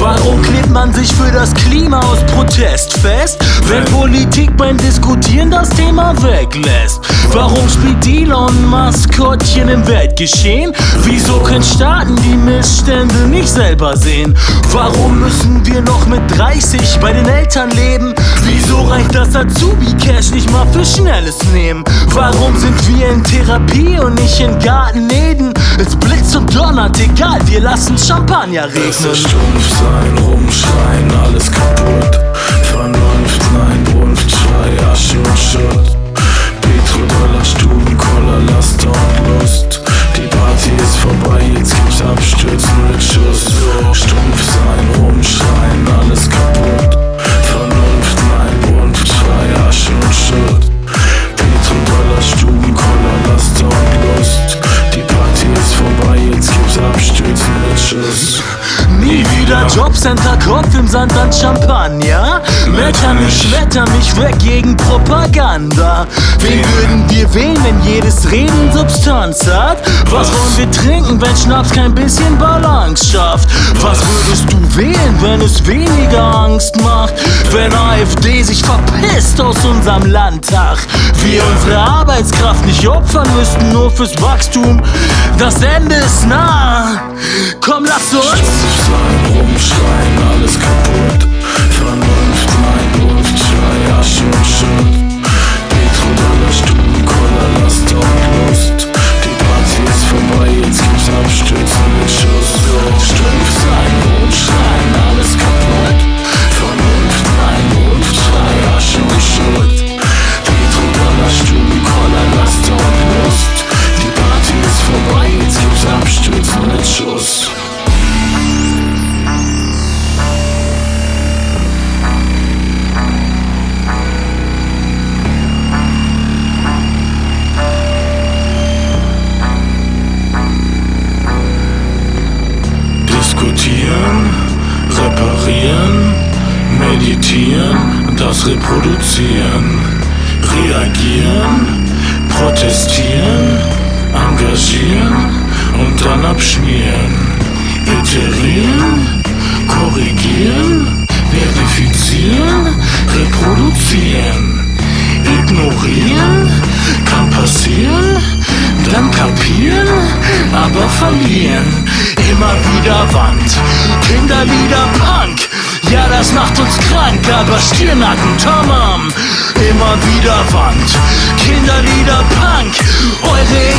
Warum klebt man sich für das Klima aus Protest fest, wenn Politik beim Diskutieren das Thema weglässt? Warum spielt Elon Maskottchen im Weltgeschehen? Wieso können Staaten die Missstände nicht selber sehen? Warum müssen wir noch mit 30 bei den Eltern leben? Wieso reicht das Azubi-Cash nicht mal für Schnelles nehmen? Warum sind wir in Therapie und nicht in Garten Eden? Es blitzt und donnert, egal, wir lassen Champagner regnen. Es Jobcenter, Kopf im Sand an Champagner. Mecker mich, schmetter mich weg gegen Propaganda. Wen würden wir wählen, wenn jedes Reden Substanz hat? Was wollen wir trinken, wenn Schnaps kein bisschen Balance schafft? Was würdest du wählen, wenn es weniger Angst macht? Wenn AfD sich verpisst aus unserem Landtag. Wir unsere Arbeitskraft nicht opfern müssten, nur fürs Wachstum. Das Ende ist nah. Komm, lass uns. climb all this meditieren, das Reproduzieren, reagieren, protestieren, engagieren und dann abschmieren, iterieren, korrigieren, verifizieren, reproduzieren, ignorieren, kann passieren, dann kapieren, aber verlieren. Immer wieder Wand, Kinderlieder Punk. Ja, das macht uns krank, aber Stirnacken, Tamam. Immer wieder Wand, Kinderlieder Punk. Eure